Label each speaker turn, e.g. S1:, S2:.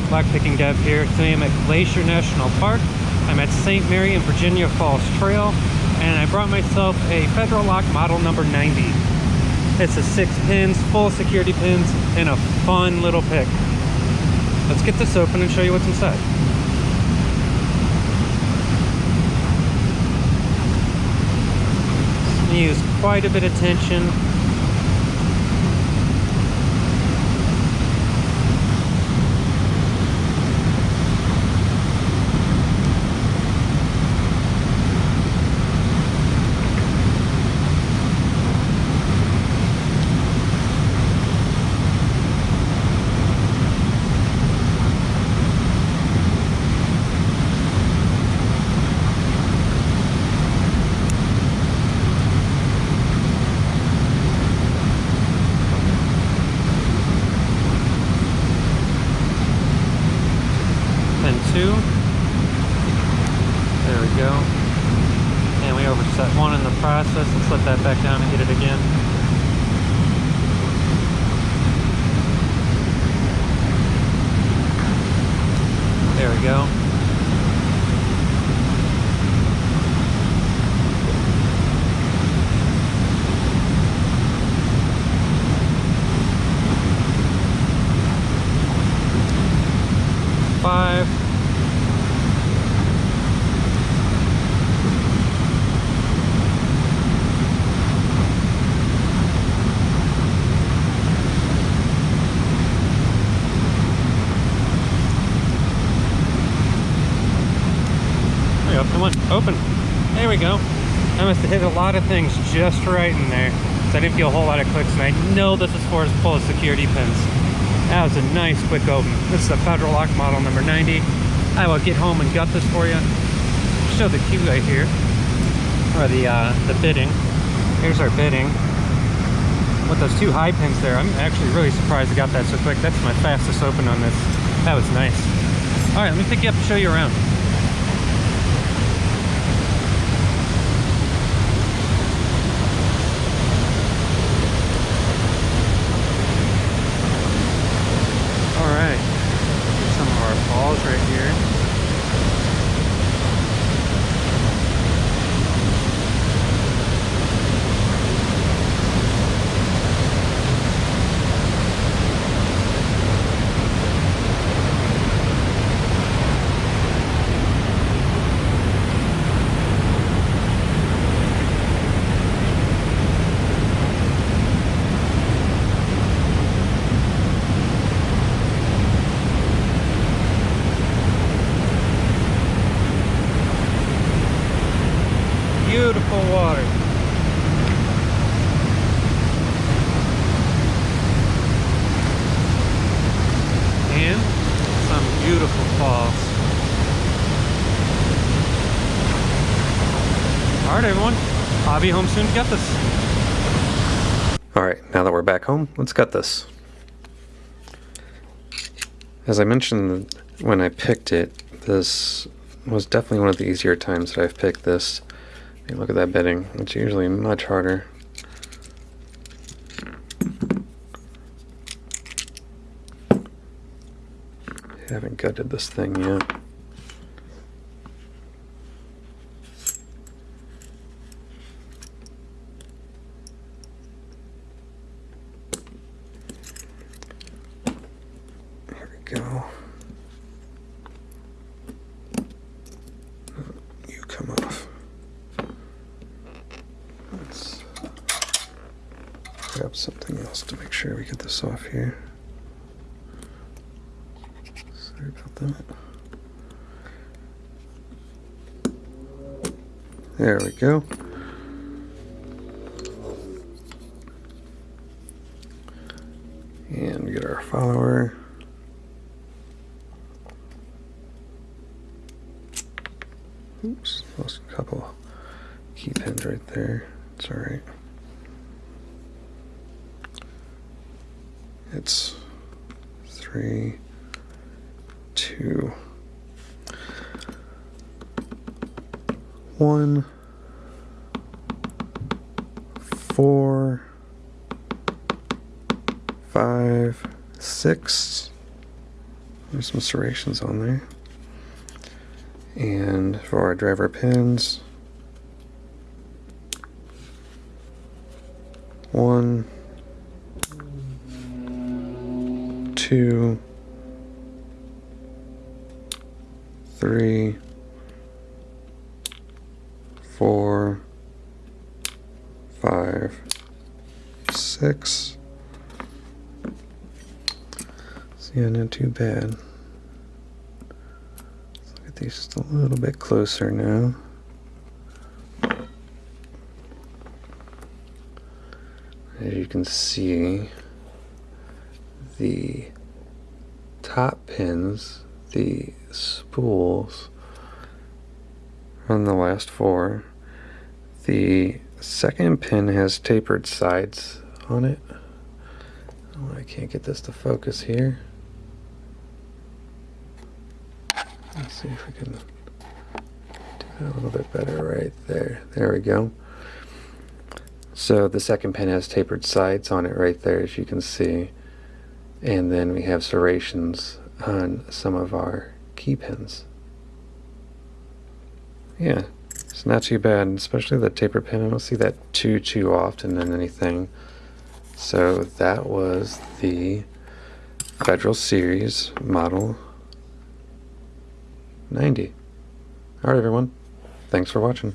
S1: Thor, Lockpicking Dev here. Today I'm at Glacier National Park. I'm at St. Mary and Virginia Falls Trail, and I brought myself a Federal Lock model number 90. It's a six pins, full security pins, and a fun little pick. Let's get this open and show you what's inside. Use quite a bit of tension two. There we go. And we overset one in the process. Let's let that back down and hit it again. There we go. Five. Go. Come on, open. There we go. I must have hit a lot of things just right in there. So I didn't feel a whole lot of clicks, and I know this is for as full of security pins. That was a nice quick open. This is a Federal Lock model number 90. I will get home and gut this for you. Show the cue right here, or the uh, the bitting. Here's our bitting. With those two high pins there, I'm actually really surprised I got that so quick. That's my fastest open on this. That was nice. All right, let me pick you up and show you around. right here. beautiful water. And some beautiful falls. Alright everyone, I'll be home soon to get this.
S2: Alright, now that we're back home, let's gut this. As I mentioned when I picked it, this was definitely one of the easier times that I've picked this. Hey, look at that bitting. It's usually much harder. Haven't gutted this thing yet. We go. You come off. grab something else to make sure we get this off here. That. There we go. And get our follower. Oops, lost a couple key pins right there. It's alright. It's three, two, one, four, five, six. There's some serrations on there. And for our driver pins, one, two, three, four, five, six. So yeah, not too bad. Let's look at these just a little bit closer now. As you can see, the top pins, the spools on the last four. The second pin has tapered sides on it. Oh, I can't get this to focus here. Let's see if we can do that a little bit better right there. There we go. So the second pin has tapered sides on it right there, as you can see. And then we have serrations on some of our key pins. Yeah, it's not too bad, especially the taper pin. I don't see that too, too often in anything. So that was the Federal Series Model 90. Alright everyone, thanks for watching.